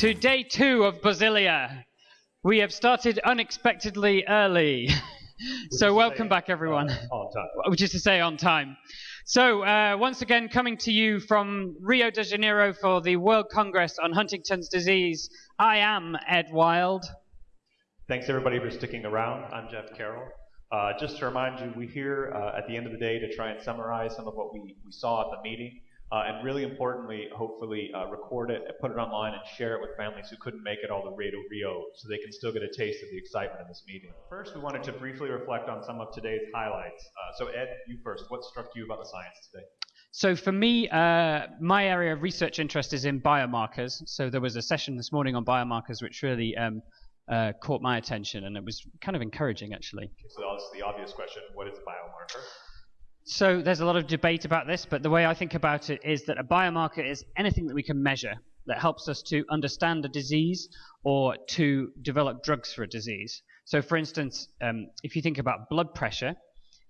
To day two of Basilia. We have started unexpectedly early. so welcome back everyone. On time. Which is to say on time. So uh, once again coming to you from Rio de Janeiro for the World Congress on Huntington's disease. I am Ed Wild. Thanks everybody for sticking around. I'm Jeff Carroll. Uh, just to remind you, we're here uh, at the end of the day to try and summarize some of what we, we saw at the meeting. Uh, and really importantly, hopefully uh, record it, put it online, and share it with families who couldn't make it all the way to Rio so they can still get a taste of the excitement of this meeting. First, we wanted to briefly reflect on some of today's highlights. Uh, so, Ed, you first. What struck you about the science today? So for me, uh, my area of research interest is in biomarkers. So there was a session this morning on biomarkers which really um, uh, caught my attention, and it was kind of encouraging actually. So that's the obvious question: What is a biomarker? So there's a lot of debate about this, but the way I think about it is that a biomarker is anything that we can measure that helps us to understand a disease or to develop drugs for a disease. So, for instance, um, if you think about blood pressure,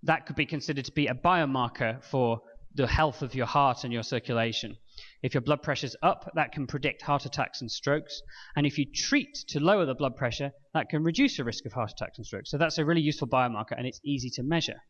that could be considered to be a biomarker for the health of your heart and your circulation. If your blood pressure's up, that can predict heart attacks and strokes. And if you treat to lower the blood pressure, that can reduce the risk of heart attacks and strokes. So that's a really useful biomarker and it's easy to measure.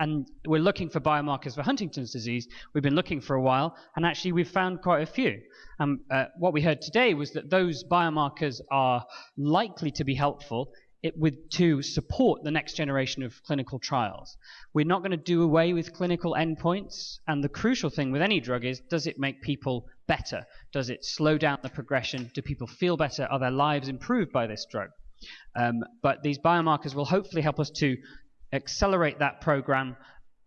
And we're looking for biomarkers for Huntington's disease. We've been looking for a while, and actually we've found quite a few. Um, uh, what we heard today was that those biomarkers are likely to be helpful it, with, to support the next generation of clinical trials. We're not going to do away with clinical endpoints, and the crucial thing with any drug is does it make people better? Does it slow down the progression? Do people feel better? Are their lives improved by this drug? Um, but these biomarkers will hopefully help us to accelerate that program,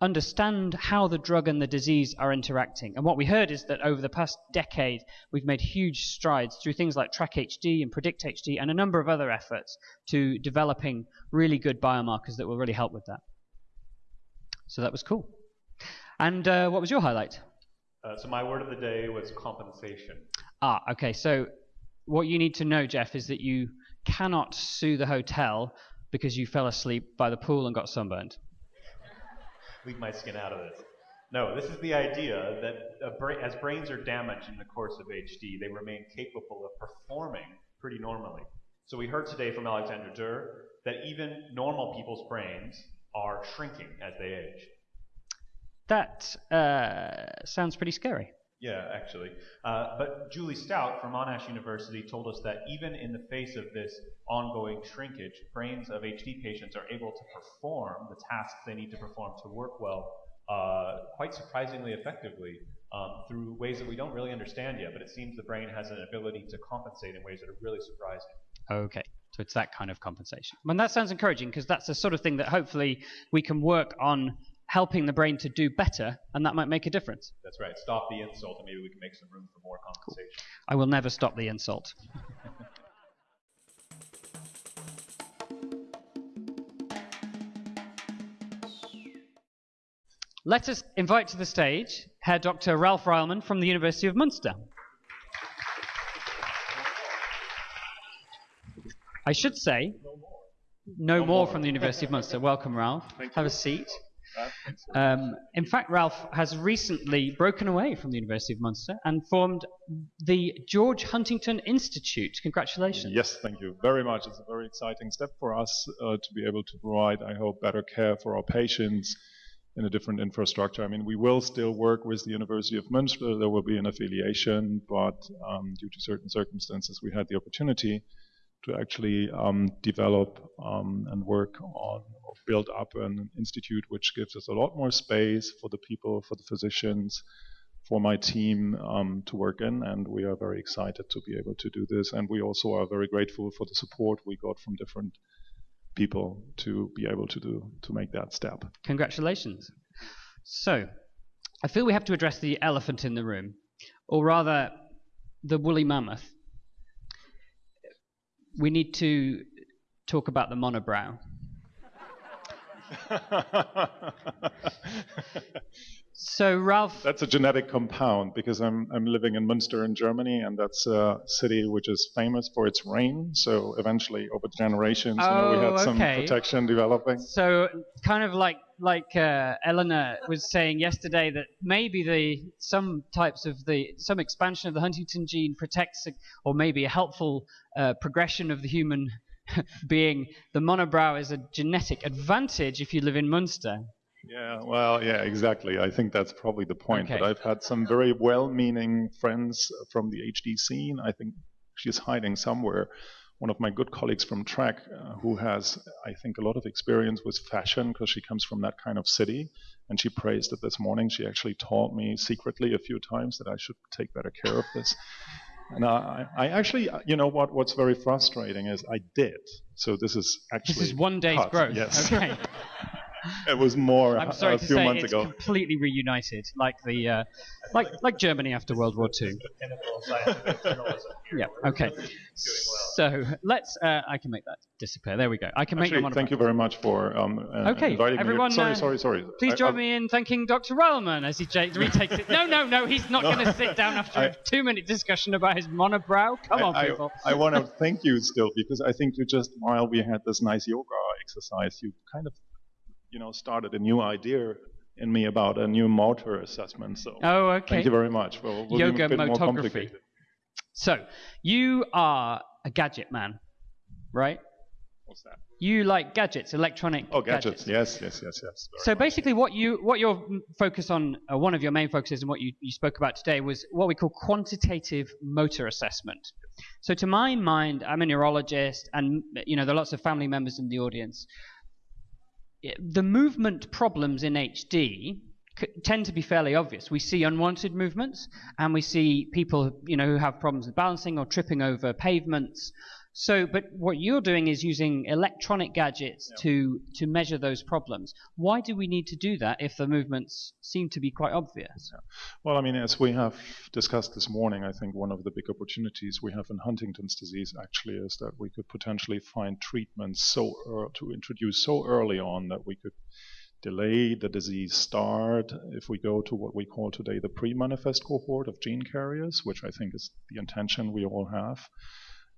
understand how the drug and the disease are interacting. And what we heard is that over the past decade, we've made huge strides through things like TRACK-HD and PREDICT-HD and a number of other efforts to developing really good biomarkers that will really help with that. So that was cool. And uh, what was your highlight? Uh, so my word of the day was compensation. Ah, okay. So what you need to know, Jeff, is that you cannot sue the hotel because you fell asleep by the pool and got sunburned. Leave my skin out of this. No, this is the idea that bra as brains are damaged in the course of HD, they remain capable of performing pretty normally. So we heard today from Alexandra Durr that even normal people's brains are shrinking as they age. That uh, sounds pretty scary. Yeah, actually. Uh, but Julie Stout from Monash University told us that even in the face of this ongoing shrinkage, brains of HD patients are able to perform the tasks they need to perform to work well uh, quite surprisingly effectively um, through ways that we don't really understand yet. But it seems the brain has an ability to compensate in ways that are really surprising. Okay. So it's that kind of compensation. And that sounds encouraging because that's the sort of thing that hopefully we can work on helping the brain to do better, and that might make a difference. That's right. Stop the insult, and maybe we can make some room for more compensation. Cool. I will never stop the insult. Let us invite to the stage Herr Dr. Ralf Reilmann from the University of Munster. I should say, no more, no more, more from the University of Munster. Welcome, Ralph. Have a seat. Um, in fact, Ralph has recently broken away from the University of Munster and formed the George Huntington Institute. Congratulations. Yes, thank you very much. It's a very exciting step for us uh, to be able to provide, I hope, better care for our patients in a different infrastructure. I mean, we will still work with the University of Munster. There will be an affiliation, but um, due to certain circumstances, we had the opportunity to actually um, develop um, and work on or build up an institute which gives us a lot more space for the people, for the physicians, for my team um, to work in. And we are very excited to be able to do this. And we also are very grateful for the support we got from different people to be able to do to make that step. Congratulations. So, I feel we have to address the elephant in the room, or rather, the woolly mammoth we need to talk about the monobrow. So Ralph, That's a genetic compound because I'm I'm living in Münster in Germany, and that's a city which is famous for its rain. So eventually, over the generations, you know, we Oh, had some okay. protection developing. so kind of like like uh, Eleanor was saying yesterday that maybe the some types of the some expansion of the Huntington gene protects or maybe a helpful uh, progression of the human being. The monobrow is a genetic advantage if you live in Munster. Yeah, well, yeah, exactly. I think that's probably the point. Okay. But I've had some very well-meaning friends from the HD scene. I think she's hiding somewhere. One of my good colleagues from Track, uh, who has, I think, a lot of experience with fashion because she comes from that kind of city, and she praised it this morning. She actually taught me secretly a few times that I should take better care of this. And I, I actually, you know what? What's very frustrating is I did. So this is actually This is one day's cut. growth. Yes, Okay. it was more I'm sorry a to few say months it's ago. completely reunited, like the uh, like like Germany after World War II. Pinnacle of scientific journalism here. Yeah. Okay. So let's. Uh, I can make that disappear. There we go. I can make Actually, them thank you very much for um, uh, Okay, inviting everyone, me. Sorry, uh, sorry, sorry. Please I- join I- me in thanking Dr. Reilmann as he j- retakes it. No, no, no. He's not No. going to sit down after a I- two-minute discussion about his monobrow. Come on, I, people. I, want to thank you still because I think you just while we had this nice yoga exercise, you kind of, you know, started a new idea in me about a new motor assessment. So Oh, okay. thank you very much. Well, we'll Yoga motography. So you are a gadget man, right? What's that? You like gadgets, electronic Oh, gadgets. Yes, yes, yes, yes. very So much. basically, what you what your focus on, uh, one of your main focuses, and what you, you spoke about today was what we call quantitative motor assessment. So to my mind, I'm a neurologist, and you know there are lots of family members in the audience. The movement problems in HD tend to be fairly obvious. We see unwanted movements, and we see people you know who have problems with balancing or tripping over pavements. So, but what you're doing is using electronic gadgets to to measure those problems. Why do we need to do that if the movements seem to be quite obvious? Well, I mean, as we have discussed this morning, I think one of the big opportunities we have in Huntington's disease actually is that we could potentially find treatments so ear- to introduce so early on that we could delay the disease start if we go to what we call today the pre-manifest cohort of gene carriers, which I think is the intention we all have.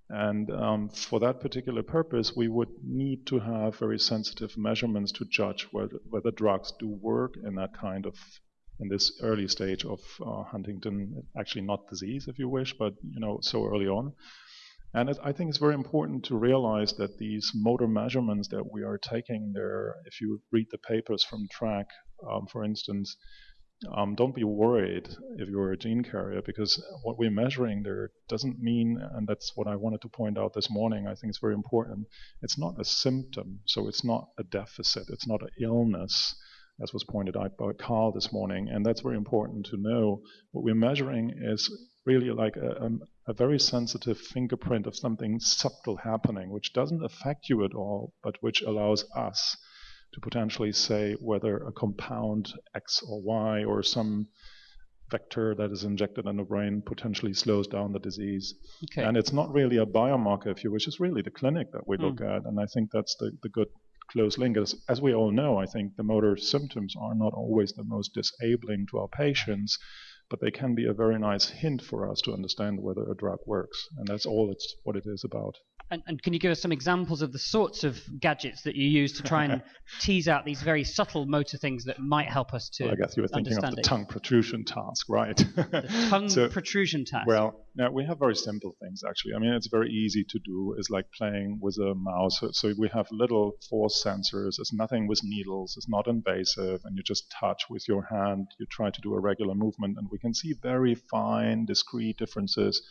And um, for that particular purpose, we would need to have very sensitive measurements to judge whether, whether drugs do work in that kind of in this early stage of uh, Huntington, actually not disease, if you wish, but you know so early on. And it, I think it's very important to realize that these motor measurements that we are taking there, if you read the papers from Track, um, for instance, um, don't be worried if you're a gene carrier because what we're measuring there doesn't mean, and that's what I wanted to point out this morning. I think it's very important. It's not a symptom, so it's not a deficit, it's not an illness, as was pointed out by Carl this morning, and that's very important to know. What we're measuring is really like a, um, a very sensitive fingerprint of something subtle happening, which doesn't affect you at all, but which allows us to potentially say whether a compound X or Y or some vector that is injected in the brain potentially slows down the disease. Okay. And it's not really a biomarker, if you wish, it's really the clinic that we hmm. look at. And I think that's the, the good close link. As, as we all know, I think the motor symptoms are not always the most disabling to our patients, but they can be a very nice hint for us to understand whether a drug works. And that's all it's what it is about. And, and can you give us some examples of the sorts of gadgets that you use to try and tease out these very subtle motor things that might help us to Well, I guess you were thinking of understand the it? tongue protrusion task, right? The tongue So- protrusion task. Well, now we have very simple things actually. I mean, it's very easy to do. It's like playing with a mouse. So, so we have little force sensors. It's nothing with needles. It's not invasive, and you just touch with your hand. You try to do a regular movement, and we can see very fine, discrete differences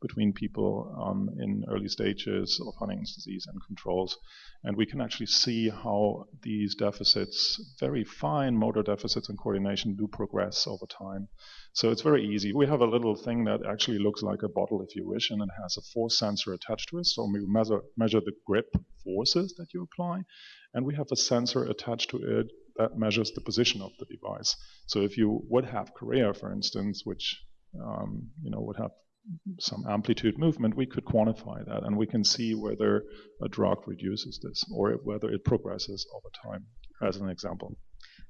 between people um, in early stages of Huntington's disease and controls. And we can actually see how these deficits, very fine motor deficits and coordination, do progress over time. So it's very easy. We have a little thing that actually looks like a bottle, if you wish, and it has a force sensor attached to it. So we measure, measure the grip forces that you apply, and we have a sensor attached to it that measures the position of the device. So if you would have chorea, for instance, which um, you know would have some amplitude movement, we could quantify that, and we can see whether a drug reduces this or whether it progresses over time, as an example.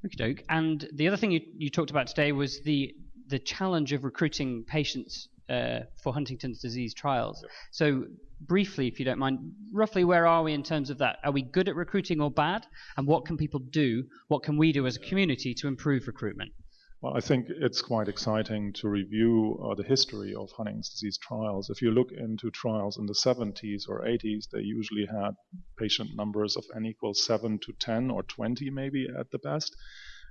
Okey-doke. And the other thing you, you talked about today was the the challenge of recruiting patients uh, for Huntington's disease trials. So briefly, if you don't mind, roughly where are we in terms of that? Are we good at recruiting or bad? And what can people do? What can we do as a community to improve recruitment? Well, I think it's quite exciting to review uh, the history of Huntington's disease trials. If you look into trials in the 70s or 80s, they usually had patient numbers of n equals 7 to 10 or 20 maybe at the best.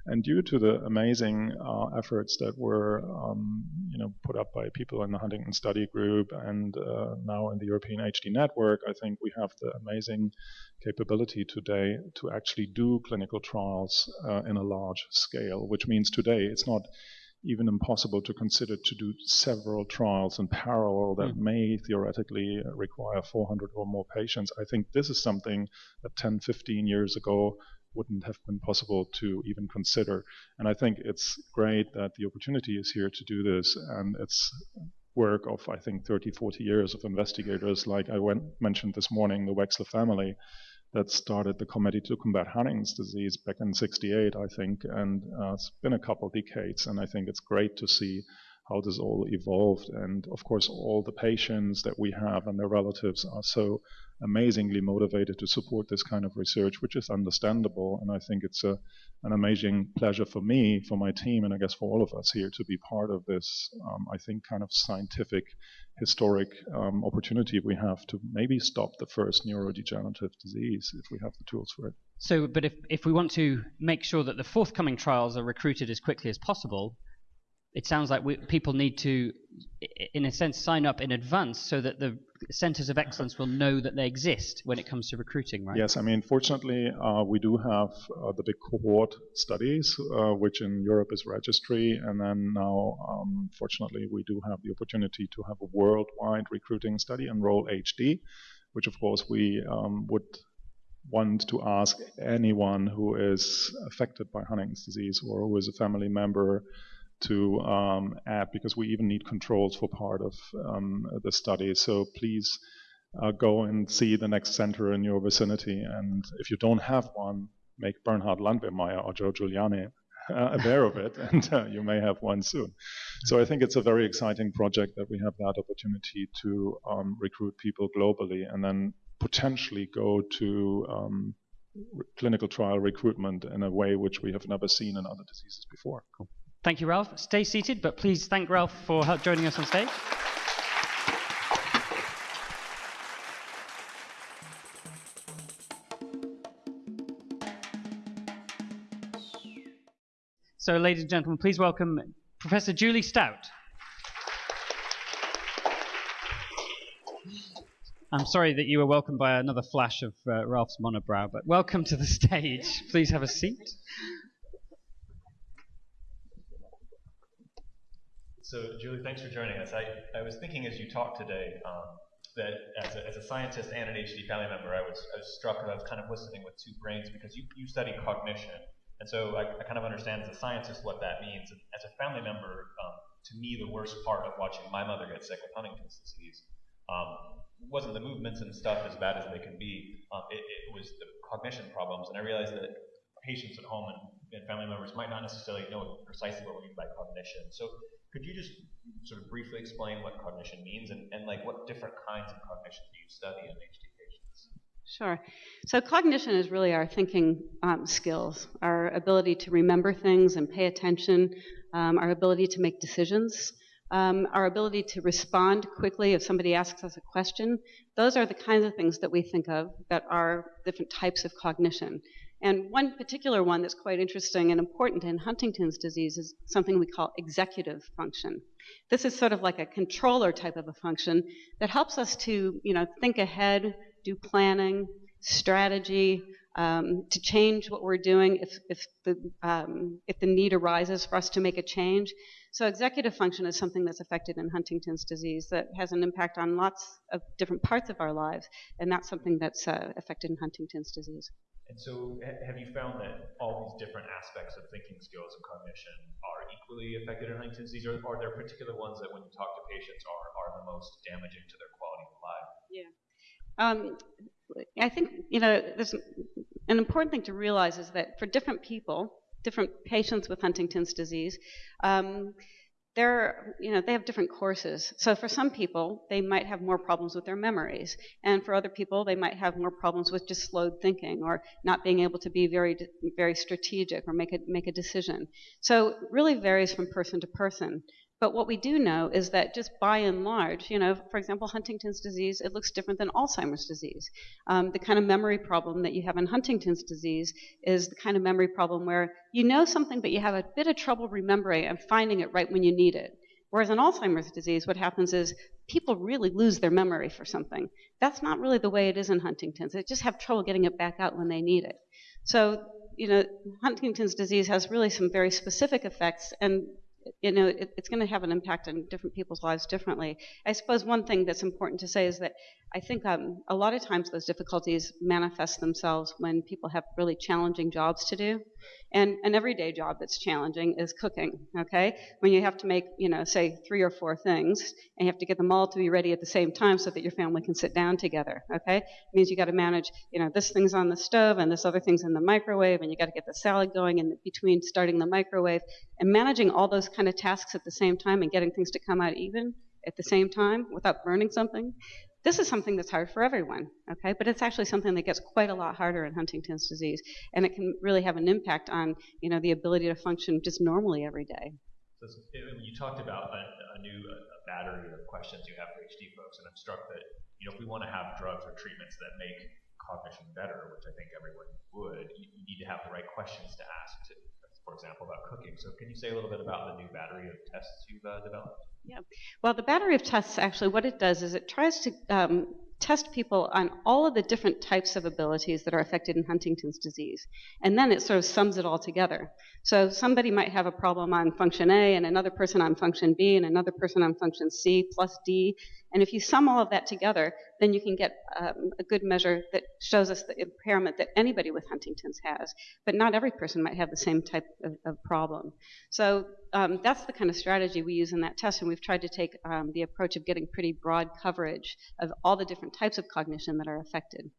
And due to the amazing uh, efforts that were, um, you know, put up by people in the Huntington Study Group and uh, now in the European HD Network, I think we have the amazing capability today to actually do clinical trials uh, in a large scale, which means today it's not even impossible to consider to do several trials in parallel that mm. may theoretically require 400 or more patients. I think this is something that 10, 15 years ago wouldn't have been possible to even consider. And I think it's great that the opportunity is here to do this, and it's work of I think 30, 40 years of investigators, like I went, mentioned this morning, the Wexler family, that started the Committee to Combat Huntington's Disease back in '68, I think, and uh, it's been a couple decades, and I think it's great to see how this all evolved. And of course, all the patients that we have and their relatives are so amazingly motivated to support this kind of research, which is understandable. And I think it's a, an amazing pleasure for me, for my team, and I guess for all of us here to be part of this, um, I think, kind of scientific, historic um, opportunity we have to maybe stop the first neurodegenerative disease if we have the tools for it. So, but if, if we want to make sure that the forthcoming trials are recruited as quickly as possible, it sounds like we, people need to, in a sense, sign up in advance so that the centers of excellence will know that they exist when it comes to recruiting, right? Yes, I mean, fortunately, uh, we do have uh, the big cohort studies, uh, which in Europe is registry, and then now, um, fortunately, we do have the opportunity to have a worldwide recruiting study, Enroll HD, which of course we um, would want to ask anyone who is affected by Huntington's disease or who is a family member to um, add because we even need controls for part of um, the study. So please uh, go and see the next center in your vicinity. And if you don't have one, make Bernhard Landwehrmeyer or Joe Giuliano uh, aware of it, and uh, you may have one soon. So I think it's a very exciting project that we have that opportunity to um, recruit people globally and then potentially go to um, clinical trial recruitment in a way which we have never seen in other diseases before. Cool. Thank you, Ralph. Stay seated, but please thank Ralph for joining us on stage. So, ladies and gentlemen, please welcome Professor Julie Stout. I'm sorry that you were welcomed by another flash of uh, Ralph's monobrow, but welcome to the stage. Please have a seat. So, Julie, thanks for joining us. I, I was thinking as you talked today um, that as a, as a scientist and an HD family member, I was, I was struck that I was kind of listening with two brains because you, you study cognition. And so I, I kind of understand as a scientist what that means. And as a family member, um, to me, the worst part of watching my mother get sick with Huntington's disease um, wasn't the movements and stuff as bad as they can be. Um, it, it, was the cognition problems. And I realized that patients at home and, and family members might not necessarily know precisely what we mean by cognition. So could you just sort of briefly explain what cognition means and, and like what different kinds of cognition do you study in HD patients? Sure. So cognition is really our thinking um, skills, our ability to remember things and pay attention, um, our ability to make decisions, um, our ability to respond quickly if somebody asks us a question. Those are the kinds of things that we think of that are different types of cognition. And one particular one that's quite interesting and important in Huntington's disease is something we call executive function. This is sort of like a controller type of a function that helps us to, you know, think ahead, do planning, strategy, um, to change what we're doing if, if, the, um, if the need arises for us to make a change. So executive function is something that's affected in Huntington's disease that has an impact on lots of different parts of our lives, and that's something that's uh, affected in Huntington's disease. And so, have you found that all these different aspects of thinking skills and cognition are equally affected in Huntington's disease, or are there particular ones that, when you talk to patients, are, are the most damaging to their quality of life? Yeah. Um, I think you know there's an important thing to realize is that for different people, different patients with Huntington's disease. Um, they're, you know, they have different courses. So for some people, they might have more problems with their memories, and for other people, they might have more problems with just slowed thinking or not being able to be very, very strategic or make a make a decision. So it really varies from person to person. But what we do know is that just by and large, you know, for example, Huntington's disease, it looks different than Alzheimer's disease. Um, the kind of memory problem that you have in Huntington's disease is the kind of memory problem where you know something, but you have a bit of trouble remembering and finding it right when you need it. Whereas in Alzheimer's disease, what happens is people really lose their memory for something. That's not really the way it is in Huntington's. They just have trouble getting it back out when they need it. So, you know, Huntington's disease has really some very specific effects, and you know, it, it's going to have an impact on different people's lives differently. I suppose one thing that's important to say is that I think um, a lot of times those difficulties manifest themselves when people have really challenging jobs to do. And an everyday job that's challenging is cooking, okay? When you have to make, you know, say three or four things, and you have to get them all to be ready at the same time so that your family can sit down together, okay? It means you got to manage, you know, this thing's on the stove and this other thing's in the microwave, and you got to get the salad going in between starting the microwave. And managing all those kind of tasks at the same time and getting things to come out even at the same time without burning something this is something that's hard for everyone, okay? But it's actually something that gets quite a lot harder in Huntington's disease, and it can really have an impact on, you know, the ability to function just normally every day. So you talked about a, a new a battery of questions you have for HD folks, and I'm struck that, you know, if we want to have drugs or treatments that make cognition better, which I think everyone would, you, need to have the right questions to ask to, for example, about cooking. So can you say a little bit about the new battery of tests you've uh, developed? Yeah. Well, the battery of tests actually, what it does is it tries to um, test people on all of the different types of abilities that are affected in Huntington's disease. And then it sort of sums it all together. So somebody might have a problem on function A, and another person on function B, and another person on function C plus D. And if you sum all of that together, then you can get um, a good measure that shows us the impairment that anybody with Huntington's has. But not every person might have the same type of, of problem. So um, that's the kind of strategy we use in that test, and we've tried to take um, the approach of getting pretty broad coverage of all the different types of cognition that are affected.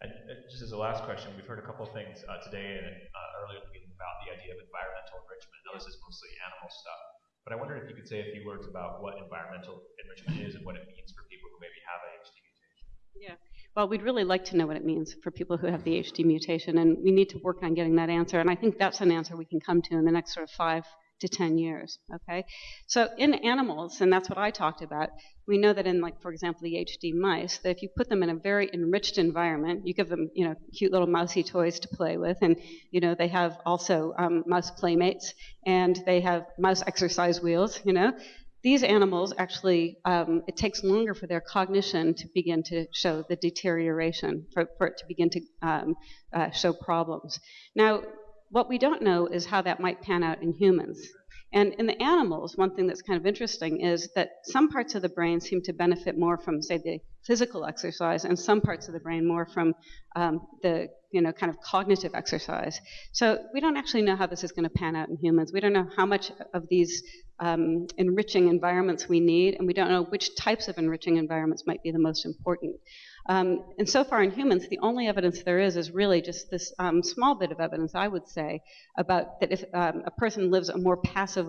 And just as a last question, we've heard a couple of things uh, today and uh, earlier about the idea of environmental enrichment. Now, this is mostly animal stuff, but I wonder if you could say a few words about what environmental enrichment is and what it means for people who maybe have a HD mutation. Yeah. Well, we'd really like to know what it means for people who have the HD mutation, and we need to work on getting that answer. And I think that's an answer we can come to in the next sort of five to 10 years. Okay, so in animals, and that's what I talked about. We know that in, like for example, the HD mice, that if you put them in a very enriched environment, you give them, you know, cute little mousy toys to play with, and you know they have also um, mouse playmates, and they have mouse exercise wheels. You know, these animals actually, um, it takes longer for their cognition to begin to show the deterioration, for, for it to begin to um, uh, show problems. Now, what we don't know is how that might pan out in humans. And in the animals, one thing that's kind of interesting is that some parts of the brain seem to benefit more from, say, the physical exercise, and some parts of the brain more from um, the, you know, kind of cognitive exercise. So we don't actually know how this is going to pan out in humans. We don't know how much of these um, enriching environments we need, and we don't know which types of enriching environments might be the most important. Um, and so far in humans, the only evidence there is is really just this um, small bit of evidence, I would say, about that if um, a person lives a more passive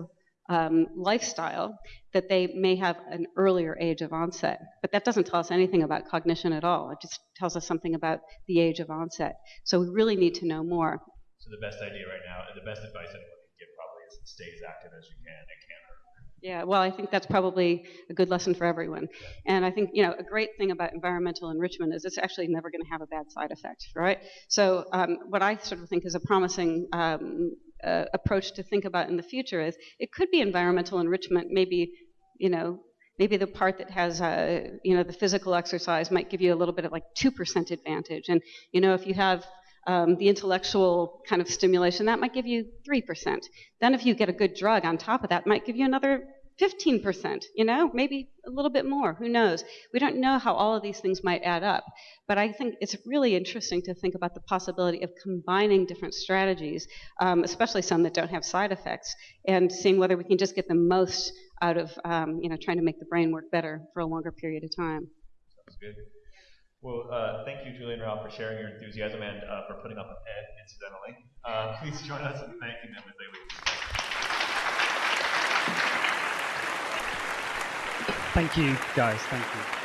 um, lifestyle, that they may have an earlier age of onset. But that doesn't tell us anything about cognition at all. It just tells us something about the age of onset. So we really need to know more. So the best idea right now, and the best advice anyone can give probably is stay as active as you can. It can't yeah, well, I think that's probably a good lesson for everyone. And I think, you know, a great thing about environmental enrichment is it's actually never going to have a bad side effect, right? So, um, what I sort of think is a promising um, uh, approach to think about in the future is it could be environmental enrichment, maybe, you know, maybe the part that has, uh, you know, the physical exercise might give you a little bit of like 2% advantage. And, you know, if you have um, the intellectual kind of stimulation, that might give you 3%. Then if you get a good drug on top of that, might give you another 15%, you know, maybe a little bit more, who knows? We don't know how all of these things might add up, but I think it's really interesting to think about the possibility of combining different strategies, um, especially some that don't have side effects, and seeing whether we can just get the most out of, um, you know, trying to make the brain work better for a longer period of time. Sounds good. Well, uh, thank you, Julian Ralph, for sharing your enthusiasm and uh, for putting up a pen, incidentally. Uh, please join us in thanking them as they leave. Thank you, guys. Thank you.